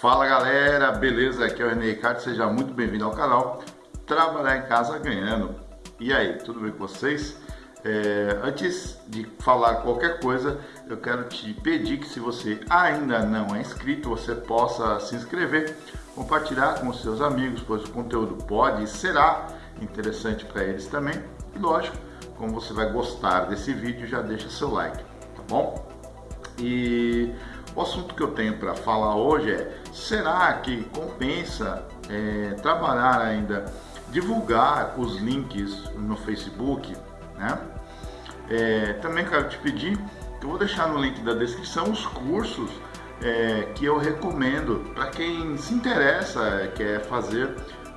Fala galera, beleza? Aqui é o René Ricardo, seja muito bem-vindo ao canal Trabalhar em Casa Ganhando. E aí, tudo bem com vocês? É, antes de falar qualquer coisa, eu quero te pedir que se você ainda não é inscrito, você possa se inscrever, compartilhar com seus amigos, pois o conteúdo pode e será interessante para eles também. E lógico, como você vai gostar desse vídeo, já deixa seu like, tá bom? E o assunto que eu tenho para falar hoje é: será que compensa é, trabalhar ainda, divulgar os links no Facebook? Né? É, também quero te pedir, eu vou deixar no link da descrição os cursos é, que eu recomendo para quem se interessa, quer fazer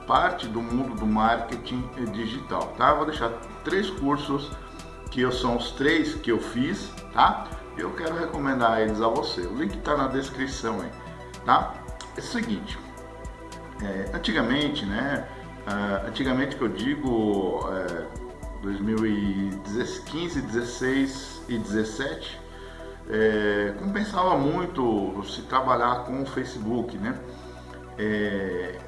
parte do mundo do marketing digital, tá? Eu vou deixar três cursos que são os três que eu fiz, tá? eu quero recomendar eles a você. O link está na descrição aí, tá? É o seguinte, é, antigamente, né? Uh, antigamente que eu digo é, 2015, 16 e 17, é, compensava muito se trabalhar com o Facebook, né? É,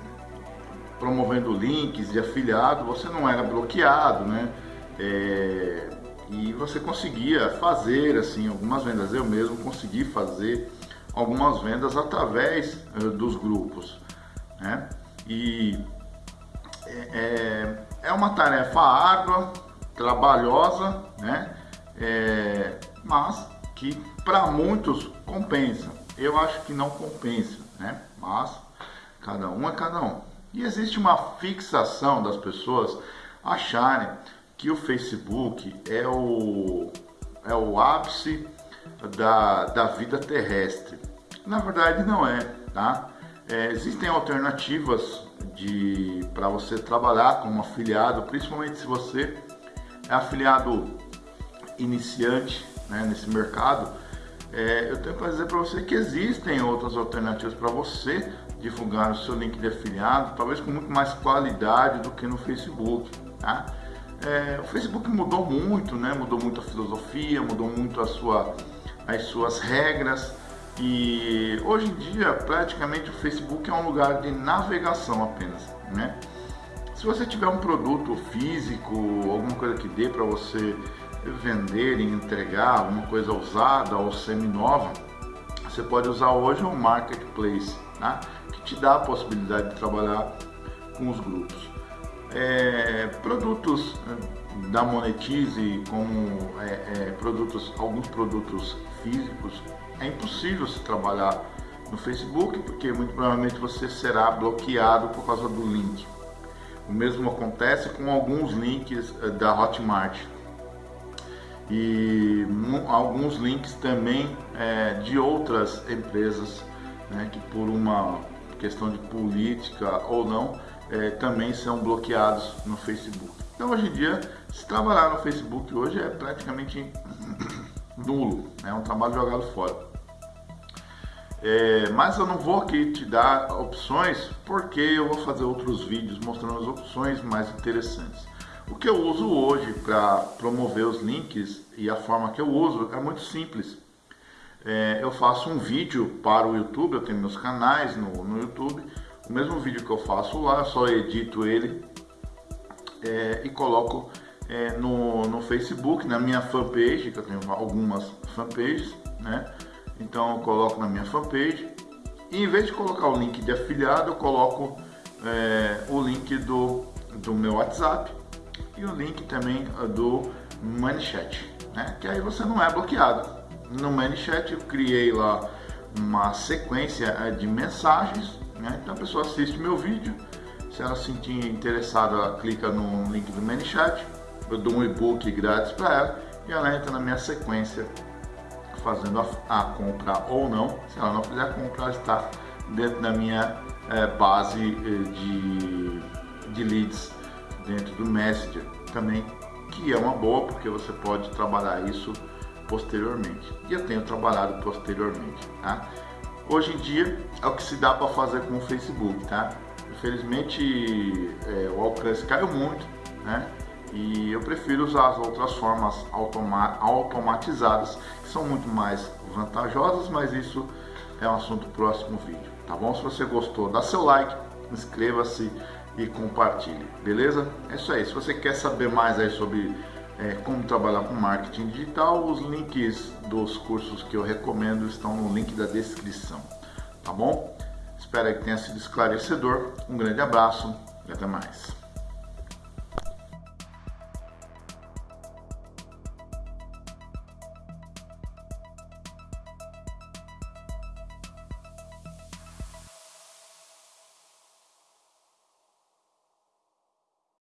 promovendo links de afiliado, você não era bloqueado, né? É, e você conseguia fazer assim algumas vendas. Eu mesmo consegui fazer algumas vendas através uh, dos grupos, né? E é, é, é uma tarefa árdua, trabalhosa, né? É, mas que para muitos compensa. Eu acho que não compensa, né? Mas cada um é cada um. E existe uma fixação das pessoas acharem que o Facebook é o, é o ápice da, da vida terrestre. Na verdade não é, tá? É, existem alternativas de para você trabalhar como afiliado, principalmente se você é afiliado iniciante né, nesse mercado. É, eu tenho para dizer para você que existem outras alternativas para você divulgar o seu link de afiliado, talvez com muito mais qualidade do que no Facebook, tá? É, o Facebook mudou muito, né? Mudou muito a filosofia, mudou muito a sua, as suas regras e hoje em dia praticamente o Facebook é um lugar de navegação apenas, né? Se você tiver um produto físico, alguma coisa que dê para você vender e entregar, alguma coisa usada ou semi-nova, você pode usar hoje um marketplace, né? que te dá a possibilidade de trabalhar com os grupos. É, produtos da Monetize, como é, é, produtos, alguns produtos físicos, é impossível se trabalhar no Facebook, porque muito provavelmente você será bloqueado por causa do link. O mesmo acontece com alguns links é, da Hotmart e alguns links também é, de outras empresas né, que por uma questão de política ou não é, também são bloqueados no Facebook. Então hoje em dia, se trabalhar no Facebook hoje é praticamente nulo, é um trabalho jogado fora. É, mas eu não vou aqui te dar opções porque eu vou fazer outros vídeos mostrando as opções mais interessantes. O que eu uso hoje para promover os links e a forma que eu uso é muito simples. É, eu faço um vídeo para o YouTube, eu tenho meus canais no, no YouTube, o mesmo vídeo que eu faço lá, só edito ele é, e coloco é, no, no Facebook, na minha fanpage, que eu tenho algumas fanpages, né? Então eu coloco na minha fanpage e em vez de colocar o link de afiliado, eu coloco é, o link do, do meu WhatsApp e o link também do ManyChat, né? Que aí você não é bloqueado. No ManyChat eu criei lá uma sequência é, de mensagens né? Então a pessoa assiste meu vídeo, se ela se sentir interessada, ela clica no link do ManyChat, eu dou um e-book grátis para ela e ela entra na minha sequência fazendo a, a, compra ou não. Se ela não fizer a compra, ela está dentro da minha é, base eh, de, de leads dentro do Messenger também, que é uma boa porque você pode trabalhar isso posteriormente. E eu tenho trabalhado posteriormente, tá? Hoje em dia é o que se dá para fazer com o Facebook, tá? Infelizmente é, o alcance caiu muito, né? E eu prefiro usar as outras formas automa automatizadas, que são muito mais vantajosas, mas isso é um assunto próximo vídeo. tá bom? Se você gostou, dá seu like, inscreva-se e compartilhe, beleza? É isso aí. Se você quer saber mais aí sobre é, como trabalhar com marketing digital, os links dos cursos que eu recomendo estão no link da descrição, tá bom? Espero que tenha sido esclarecedor. Um grande abraço e até mais.